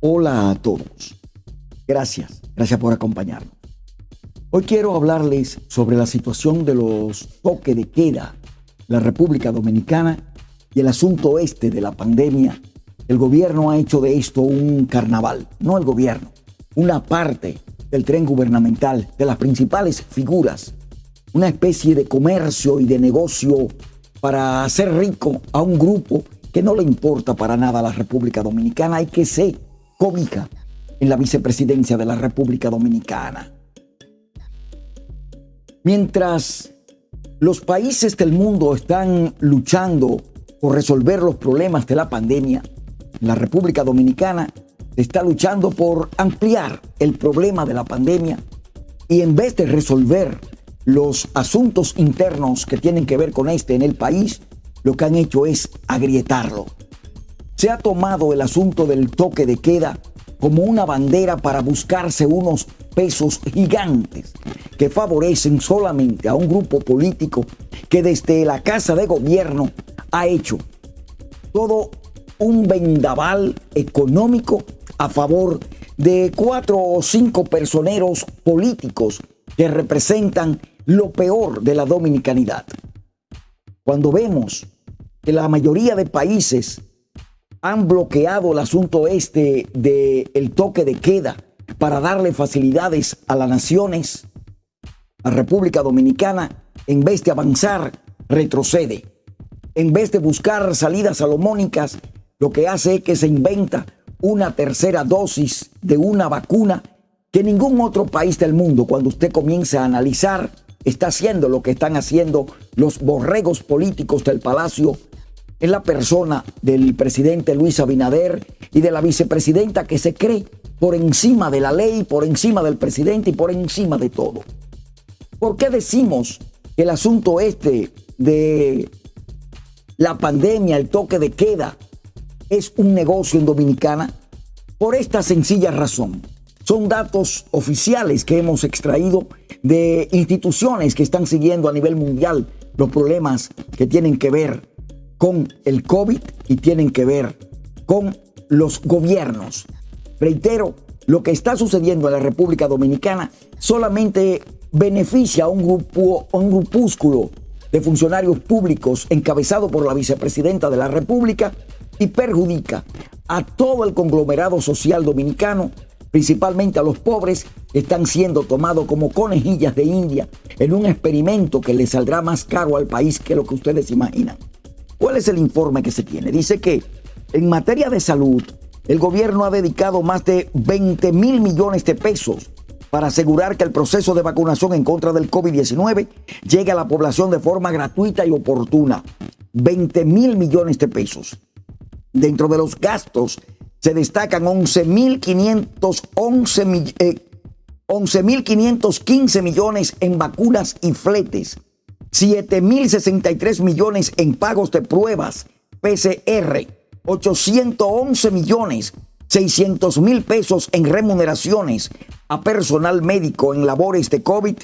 Hola a todos. Gracias, gracias por acompañarnos. Hoy quiero hablarles sobre la situación de los toques de queda la República Dominicana y el asunto este de la pandemia. El gobierno ha hecho de esto un carnaval, no el gobierno, una parte del tren gubernamental, de las principales figuras, una especie de comercio y de negocio para hacer rico a un grupo que no le importa para nada a la República Dominicana y que se cómica en la vicepresidencia de la República Dominicana. Mientras los países del mundo están luchando por resolver los problemas de la pandemia, la República Dominicana está luchando por ampliar el problema de la pandemia y en vez de resolver los asuntos internos que tienen que ver con este en el país, lo que han hecho es agrietarlo. Se ha tomado el asunto del toque de queda como una bandera para buscarse unos pesos gigantes que favorecen solamente a un grupo político que desde la Casa de Gobierno ha hecho todo un vendaval económico a favor de cuatro o cinco personeros políticos que representan lo peor de la dominicanidad. Cuando vemos que la mayoría de países han bloqueado el asunto este del el toque de queda para darle facilidades a las naciones, la República Dominicana, en vez de avanzar, retrocede. En vez de buscar salidas salomónicas, lo que hace es que se inventa una tercera dosis de una vacuna que ningún otro país del mundo, cuando usted comienza a analizar, está haciendo lo que están haciendo los borregos políticos del Palacio en la persona del presidente Luis Abinader y de la vicepresidenta que se cree por encima de la ley, por encima del presidente y por encima de todo. ¿Por qué decimos que el asunto este de la pandemia, el toque de queda, es un negocio en Dominicana? Por esta sencilla razón. Son datos oficiales que hemos extraído de instituciones que están siguiendo a nivel mundial los problemas que tienen que ver con el COVID y tienen que ver con los gobiernos. Reitero, lo que está sucediendo en la República Dominicana solamente beneficia a un grupo, un grupúsculo de funcionarios públicos encabezado por la vicepresidenta de la República y perjudica a todo el conglomerado social dominicano, principalmente a los pobres que están siendo tomados como conejillas de India en un experimento que le saldrá más caro al país que lo que ustedes imaginan. ¿Cuál es el informe que se tiene? Dice que en materia de salud, el gobierno ha dedicado más de 20 mil millones de pesos para asegurar que el proceso de vacunación en contra del COVID-19 llegue a la población de forma gratuita y oportuna. 20 mil millones de pesos. Dentro de los gastos se destacan 11.515 11, millones en vacunas y fletes 7.063 millones en pagos de pruebas PCR, 811 millones 600 mil pesos en remuneraciones a personal médico en labores de COVID,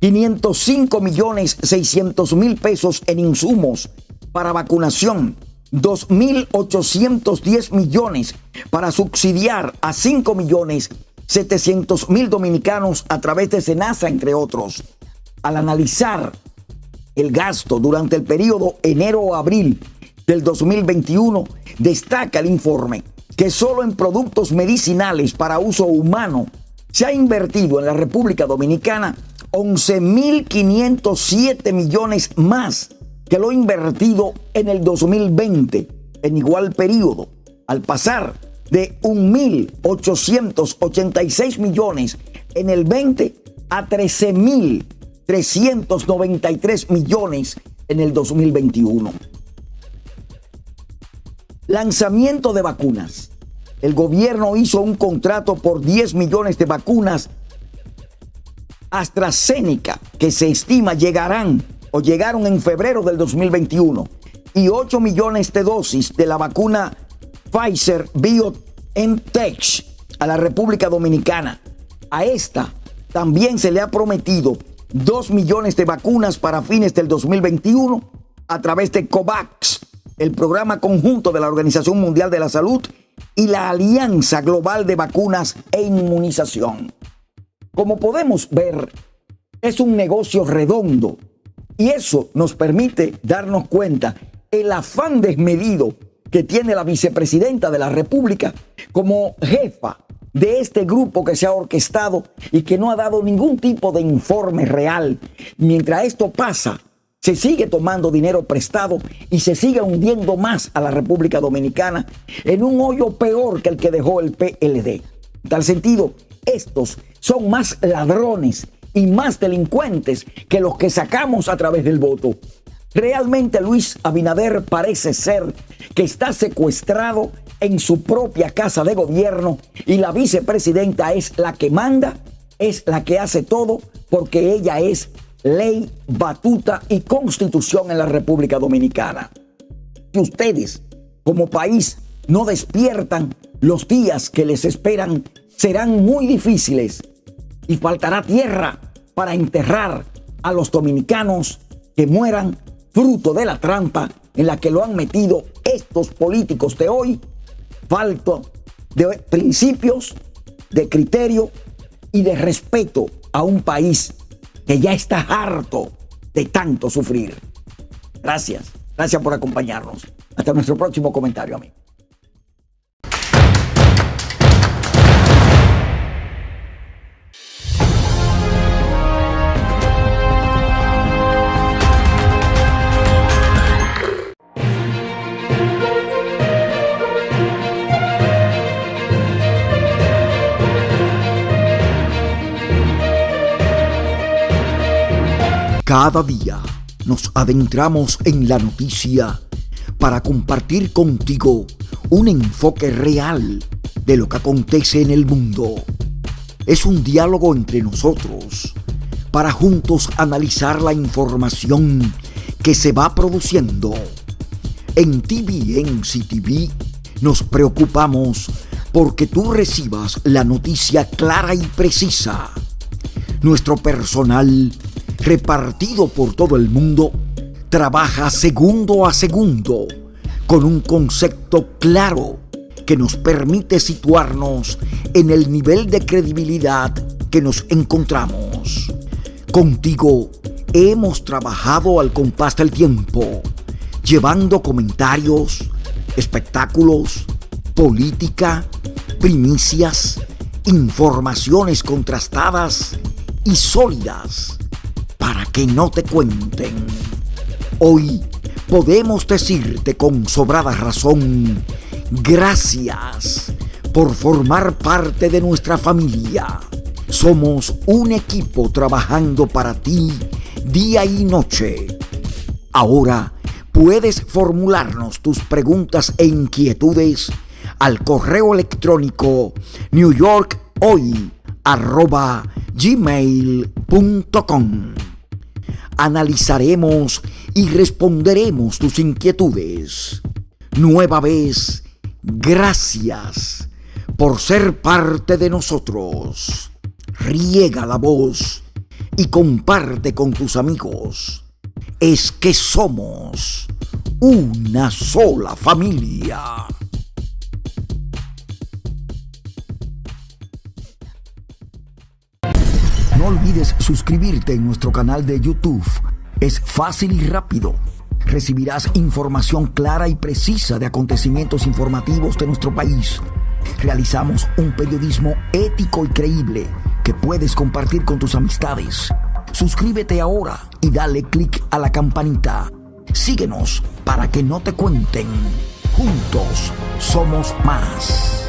505 millones 600 mil pesos en insumos para vacunación, 2.810 millones para subsidiar a 5 millones 700 mil dominicanos a través de SENASA, entre otros. Al analizar el gasto durante el periodo enero-abril del 2021, destaca el informe que solo en productos medicinales para uso humano se ha invertido en la República Dominicana 11.507 millones más que lo invertido en el 2020 en igual periodo, al pasar de 1.886 millones en el 20 a 13.000 393 millones en el 2021. Lanzamiento de vacunas. El gobierno hizo un contrato por 10 millones de vacunas AstraZeneca que se estima llegarán o llegaron en febrero del 2021 y 8 millones de dosis de la vacuna Pfizer BioNTech a la República Dominicana. A esta también se le ha prometido 2 millones de vacunas para fines del 2021 a través de COVAX, el programa conjunto de la Organización Mundial de la Salud y la Alianza Global de Vacunas e Inmunización. Como podemos ver, es un negocio redondo y eso nos permite darnos cuenta el afán desmedido que tiene la vicepresidenta de la República como jefa de este grupo que se ha orquestado y que no ha dado ningún tipo de informe real. Mientras esto pasa, se sigue tomando dinero prestado y se sigue hundiendo más a la República Dominicana en un hoyo peor que el que dejó el PLD. En tal sentido, estos son más ladrones y más delincuentes que los que sacamos a través del voto. Realmente Luis Abinader parece ser que está secuestrado en su propia casa de gobierno y la vicepresidenta es la que manda, es la que hace todo porque ella es ley, batuta y constitución en la República Dominicana. Si ustedes, como país, no despiertan, los días que les esperan serán muy difíciles y faltará tierra para enterrar a los dominicanos que mueran fruto de la trampa en la que lo han metido estos políticos de hoy, falto de principios, de criterio y de respeto a un país que ya está harto de tanto sufrir. Gracias, gracias por acompañarnos. Hasta nuestro próximo comentario, amigo. Cada día nos adentramos en la noticia para compartir contigo un enfoque real de lo que acontece en el mundo. Es un diálogo entre nosotros para juntos analizar la información que se va produciendo. En TVN CTV nos preocupamos porque tú recibas la noticia clara y precisa. Nuestro personal repartido por todo el mundo, trabaja segundo a segundo con un concepto claro que nos permite situarnos en el nivel de credibilidad que nos encontramos. Contigo hemos trabajado al compás del tiempo, llevando comentarios, espectáculos, política, primicias, informaciones contrastadas y sólidas que no te cuenten. Hoy podemos decirte con sobrada razón, gracias por formar parte de nuestra familia. Somos un equipo trabajando para ti día y noche. Ahora puedes formularnos tus preguntas e inquietudes al correo electrónico newyorkhoy.gmail.com analizaremos y responderemos tus inquietudes. Nueva vez, gracias por ser parte de nosotros. Riega la voz y comparte con tus amigos. Es que somos una sola familia. No olvides suscribirte en nuestro canal de YouTube. Es fácil y rápido. Recibirás información clara y precisa de acontecimientos informativos de nuestro país. Realizamos un periodismo ético y creíble que puedes compartir con tus amistades. Suscríbete ahora y dale clic a la campanita. Síguenos para que no te cuenten. Juntos somos más.